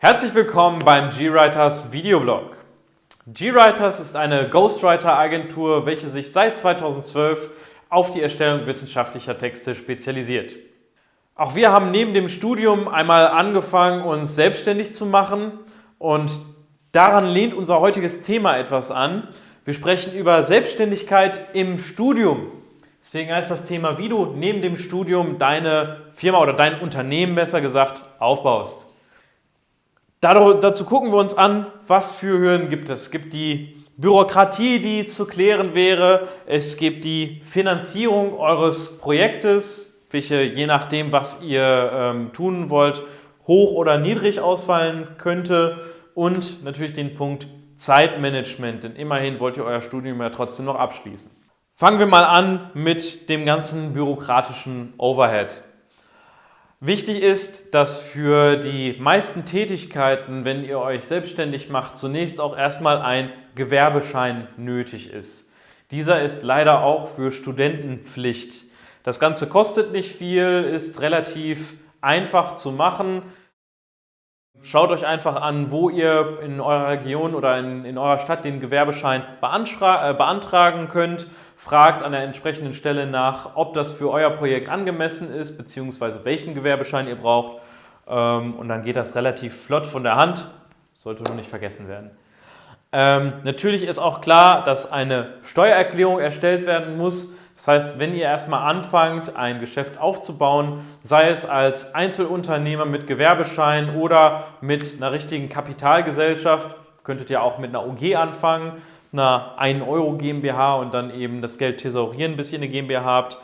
Herzlich willkommen beim GWriters Videoblog. GWriters ist eine Ghostwriter-Agentur, welche sich seit 2012 auf die Erstellung wissenschaftlicher Texte spezialisiert. Auch wir haben neben dem Studium einmal angefangen, uns selbstständig zu machen und daran lehnt unser heutiges Thema etwas an. Wir sprechen über Selbstständigkeit im Studium. Deswegen heißt das Thema, wie du neben dem Studium deine Firma oder dein Unternehmen besser gesagt aufbaust. Dazu gucken wir uns an, was für Hürden gibt es. Es gibt die Bürokratie, die zu klären wäre. Es gibt die Finanzierung eures Projektes, welche je nachdem, was ihr ähm, tun wollt, hoch oder niedrig ausfallen könnte. Und natürlich den Punkt Zeitmanagement, denn immerhin wollt ihr euer Studium ja trotzdem noch abschließen. Fangen wir mal an mit dem ganzen bürokratischen Overhead. Wichtig ist, dass für die meisten Tätigkeiten, wenn ihr euch selbstständig macht, zunächst auch erstmal ein Gewerbeschein nötig ist. Dieser ist leider auch für Studenten Pflicht. Das Ganze kostet nicht viel, ist relativ einfach zu machen. Schaut euch einfach an, wo ihr in eurer Region oder in, in eurer Stadt den Gewerbeschein äh, beantragen könnt. Fragt an der entsprechenden Stelle nach, ob das für euer Projekt angemessen ist, beziehungsweise welchen Gewerbeschein ihr braucht. Ähm, und dann geht das relativ flott von der Hand. Sollte nur nicht vergessen werden. Ähm, natürlich ist auch klar, dass eine Steuererklärung erstellt werden muss. Das heißt, wenn ihr erstmal anfangt, ein Geschäft aufzubauen, sei es als Einzelunternehmer mit Gewerbeschein oder mit einer richtigen Kapitalgesellschaft, könntet ihr auch mit einer OG anfangen, einer 1 Euro GmbH und dann eben das Geld thesaurieren, bis ihr eine GmbH habt.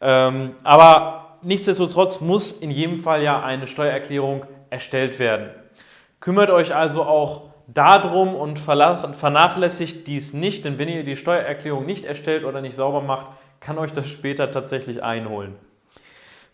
Ähm, aber nichtsdestotrotz muss in jedem Fall ja eine Steuererklärung erstellt werden. Kümmert euch also auch darum und vernachlässigt dies nicht, denn wenn ihr die Steuererklärung nicht erstellt oder nicht sauber macht, kann euch das später tatsächlich einholen.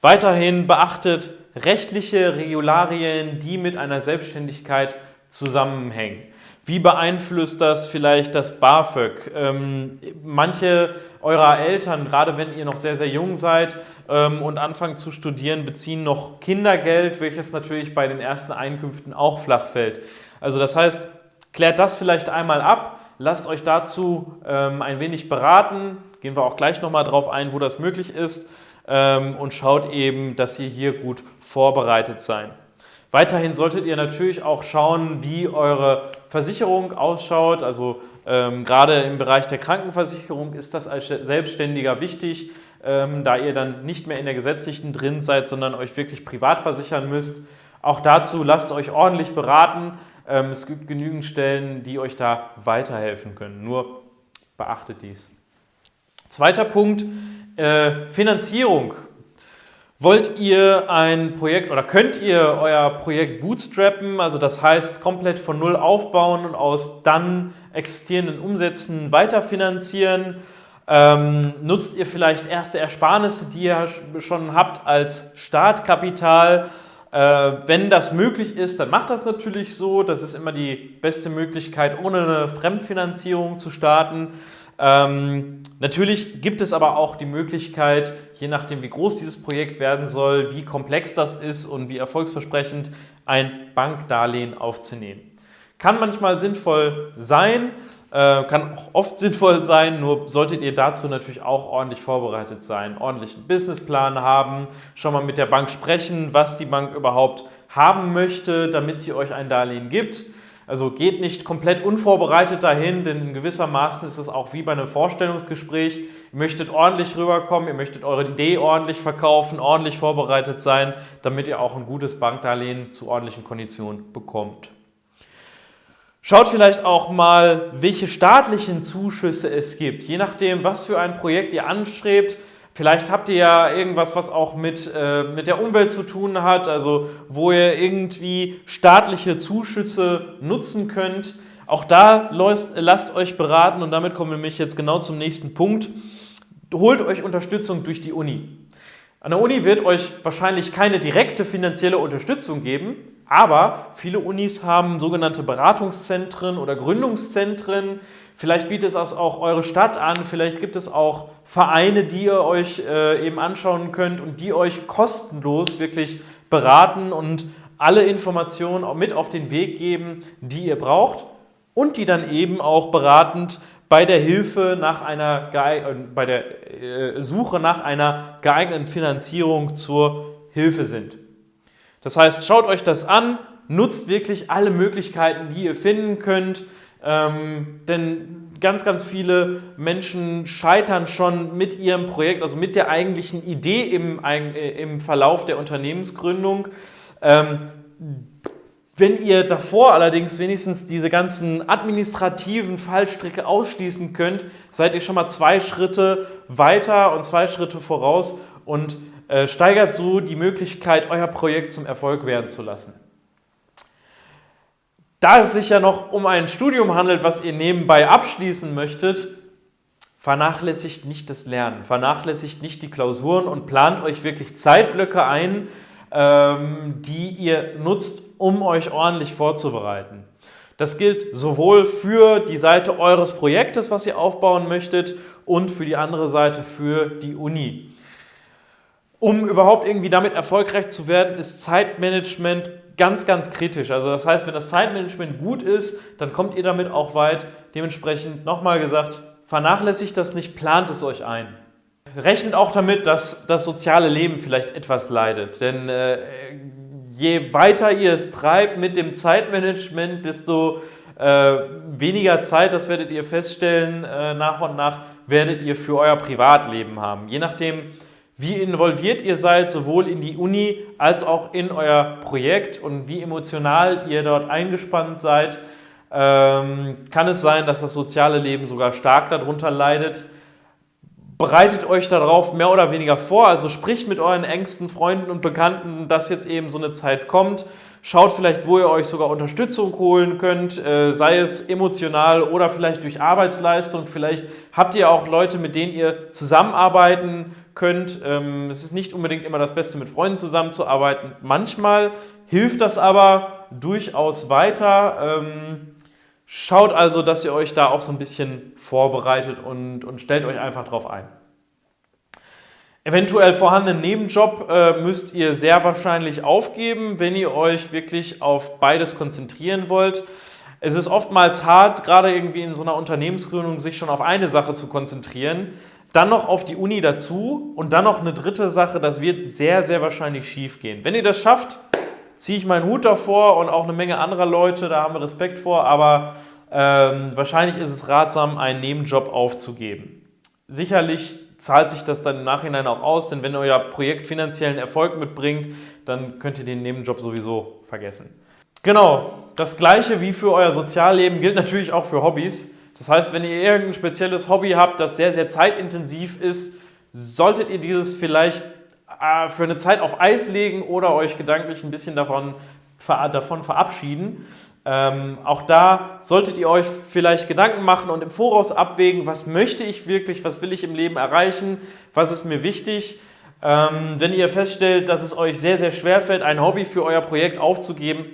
Weiterhin beachtet rechtliche Regularien, die mit einer Selbstständigkeit zusammenhängen. Wie beeinflusst das vielleicht das BAföG? Ähm, manche eurer Eltern, gerade wenn ihr noch sehr, sehr jung seid ähm, und anfangt zu studieren, beziehen noch Kindergeld, welches natürlich bei den ersten Einkünften auch flach fällt. Also das heißt, klärt das vielleicht einmal ab, lasst euch dazu ähm, ein wenig beraten, Gehen wir auch gleich nochmal drauf ein, wo das möglich ist ähm, und schaut eben, dass ihr hier gut vorbereitet seid. Weiterhin solltet ihr natürlich auch schauen, wie eure Versicherung ausschaut. Also ähm, gerade im Bereich der Krankenversicherung ist das als Selbstständiger wichtig, ähm, da ihr dann nicht mehr in der gesetzlichen drin seid, sondern euch wirklich privat versichern müsst. Auch dazu lasst euch ordentlich beraten. Ähm, es gibt genügend Stellen, die euch da weiterhelfen können. Nur beachtet dies. Zweiter Punkt, äh, Finanzierung. Wollt ihr ein Projekt oder könnt ihr euer Projekt bootstrappen, also das heißt komplett von Null aufbauen und aus dann existierenden Umsätzen weiterfinanzieren? Ähm, nutzt ihr vielleicht erste Ersparnisse, die ihr schon habt als Startkapital? Äh, wenn das möglich ist, dann macht das natürlich so. Das ist immer die beste Möglichkeit, ohne eine Fremdfinanzierung zu starten. Ähm, natürlich gibt es aber auch die Möglichkeit, je nachdem wie groß dieses Projekt werden soll, wie komplex das ist und wie erfolgsversprechend, ein Bankdarlehen aufzunehmen. Kann manchmal sinnvoll sein, äh, kann auch oft sinnvoll sein, nur solltet ihr dazu natürlich auch ordentlich vorbereitet sein, ordentlichen Businessplan haben, schon mal mit der Bank sprechen, was die Bank überhaupt haben möchte, damit sie euch ein Darlehen gibt. Also geht nicht komplett unvorbereitet dahin, denn in gewisser Maßen ist es auch wie bei einem Vorstellungsgespräch. Ihr möchtet ordentlich rüberkommen, ihr möchtet eure Idee ordentlich verkaufen, ordentlich vorbereitet sein, damit ihr auch ein gutes Bankdarlehen zu ordentlichen Konditionen bekommt. Schaut vielleicht auch mal, welche staatlichen Zuschüsse es gibt. Je nachdem, was für ein Projekt ihr anstrebt, Vielleicht habt ihr ja irgendwas, was auch mit, äh, mit der Umwelt zu tun hat, also wo ihr irgendwie staatliche Zuschüsse nutzen könnt. Auch da lasst, lasst euch beraten und damit kommen wir nämlich jetzt genau zum nächsten Punkt. Holt euch Unterstützung durch die Uni. An der Uni wird euch wahrscheinlich keine direkte finanzielle Unterstützung geben, aber viele Unis haben sogenannte Beratungszentren oder Gründungszentren, Vielleicht bietet es auch eure Stadt an, vielleicht gibt es auch Vereine, die ihr euch äh, eben anschauen könnt und die euch kostenlos wirklich beraten und alle Informationen mit auf den Weg geben, die ihr braucht und die dann eben auch beratend bei der Hilfe nach einer, äh, bei der äh, Suche nach einer geeigneten Finanzierung zur Hilfe sind. Das heißt, schaut euch das an, nutzt wirklich alle Möglichkeiten, die ihr finden könnt, ähm, denn ganz, ganz viele Menschen scheitern schon mit ihrem Projekt, also mit der eigentlichen Idee im, äh, im Verlauf der Unternehmensgründung. Ähm, wenn ihr davor allerdings wenigstens diese ganzen administrativen Fallstricke ausschließen könnt, seid ihr schon mal zwei Schritte weiter und zwei Schritte voraus und steigert so die Möglichkeit, euer Projekt zum Erfolg werden zu lassen. Da es sich ja noch um ein Studium handelt, was ihr nebenbei abschließen möchtet, vernachlässigt nicht das Lernen, vernachlässigt nicht die Klausuren und plant euch wirklich Zeitblöcke ein, ähm, die ihr nutzt, um euch ordentlich vorzubereiten. Das gilt sowohl für die Seite eures Projektes, was ihr aufbauen möchtet, und für die andere Seite für die Uni. Um überhaupt irgendwie damit erfolgreich zu werden, ist Zeitmanagement ganz, ganz kritisch. Also das heißt, wenn das Zeitmanagement gut ist, dann kommt ihr damit auch weit. Dementsprechend nochmal gesagt, vernachlässigt das nicht, plant es euch ein. Rechnet auch damit, dass das soziale Leben vielleicht etwas leidet. Denn äh, je weiter ihr es treibt mit dem Zeitmanagement, desto äh, weniger Zeit, das werdet ihr feststellen, äh, nach und nach werdet ihr für euer Privatleben haben. Je nachdem, wie involviert ihr seid, sowohl in die Uni als auch in euer Projekt und wie emotional ihr dort eingespannt seid, ähm, kann es sein, dass das soziale Leben sogar stark darunter leidet. Bereitet euch darauf mehr oder weniger vor, also spricht mit euren engsten Freunden und Bekannten, dass jetzt eben so eine Zeit kommt. Schaut vielleicht, wo ihr euch sogar Unterstützung holen könnt, äh, sei es emotional oder vielleicht durch Arbeitsleistung. Vielleicht habt ihr auch Leute, mit denen ihr zusammenarbeiten könnt. Ähm, es ist nicht unbedingt immer das Beste, mit Freunden zusammenzuarbeiten. Manchmal hilft das aber durchaus weiter. Ähm, schaut also, dass ihr euch da auch so ein bisschen vorbereitet und, und stellt euch einfach drauf ein. Eventuell vorhandenen Nebenjob äh, müsst ihr sehr wahrscheinlich aufgeben, wenn ihr euch wirklich auf beides konzentrieren wollt. Es ist oftmals hart, gerade irgendwie in so einer Unternehmensgründung, sich schon auf eine Sache zu konzentrieren dann noch auf die Uni dazu und dann noch eine dritte Sache, das wird sehr, sehr wahrscheinlich schief gehen. Wenn ihr das schafft, ziehe ich meinen Hut davor und auch eine Menge anderer Leute, da haben wir Respekt vor, aber ähm, wahrscheinlich ist es ratsam, einen Nebenjob aufzugeben. Sicherlich zahlt sich das dann im Nachhinein auch aus, denn wenn euer Projekt finanziellen Erfolg mitbringt, dann könnt ihr den Nebenjob sowieso vergessen. Genau, das gleiche wie für euer Sozialleben gilt natürlich auch für Hobbys. Das heißt, wenn ihr irgendein spezielles Hobby habt, das sehr, sehr zeitintensiv ist, solltet ihr dieses vielleicht äh, für eine Zeit auf Eis legen oder euch gedanklich ein bisschen davon, davon verabschieden. Ähm, auch da solltet ihr euch vielleicht Gedanken machen und im Voraus abwägen, was möchte ich wirklich, was will ich im Leben erreichen, was ist mir wichtig. Ähm, wenn ihr feststellt, dass es euch sehr, sehr schwer fällt, ein Hobby für euer Projekt aufzugeben,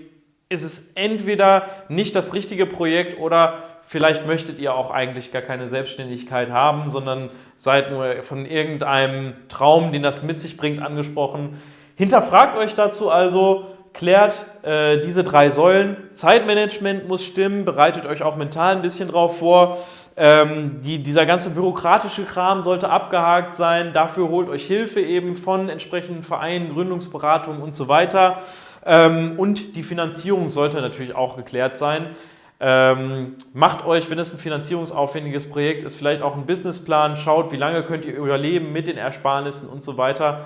ist es entweder nicht das richtige Projekt oder vielleicht möchtet ihr auch eigentlich gar keine Selbstständigkeit haben, sondern seid nur von irgendeinem Traum, den das mit sich bringt, angesprochen. Hinterfragt euch dazu also, klärt äh, diese drei Säulen. Zeitmanagement muss stimmen, bereitet euch auch mental ein bisschen drauf vor. Ähm, die, dieser ganze bürokratische Kram sollte abgehakt sein. Dafür holt euch Hilfe eben von entsprechenden Vereinen, Gründungsberatungen und so weiter. Ähm, und die Finanzierung sollte natürlich auch geklärt sein. Ähm, macht euch, wenn es ein finanzierungsaufwendiges Projekt ist, vielleicht auch einen Businessplan, schaut, wie lange könnt ihr überleben mit den Ersparnissen und so weiter.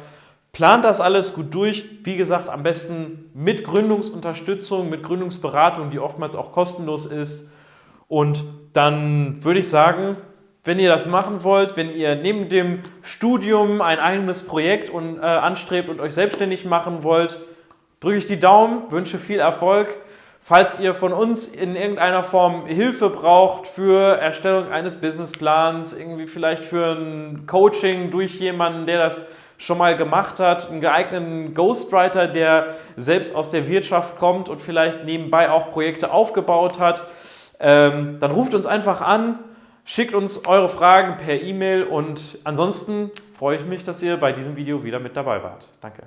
Plant das alles gut durch. Wie gesagt, am besten mit Gründungsunterstützung, mit Gründungsberatung, die oftmals auch kostenlos ist. Und dann würde ich sagen, wenn ihr das machen wollt, wenn ihr neben dem Studium ein eigenes Projekt und, äh, anstrebt und euch selbstständig machen wollt, drücke ich die Daumen, wünsche viel Erfolg. Falls ihr von uns in irgendeiner Form Hilfe braucht für Erstellung eines Businessplans, irgendwie vielleicht für ein Coaching durch jemanden, der das schon mal gemacht hat, einen geeigneten Ghostwriter, der selbst aus der Wirtschaft kommt und vielleicht nebenbei auch Projekte aufgebaut hat, ähm, dann ruft uns einfach an, schickt uns eure Fragen per E-Mail und ansonsten freue ich mich, dass ihr bei diesem Video wieder mit dabei wart. Danke.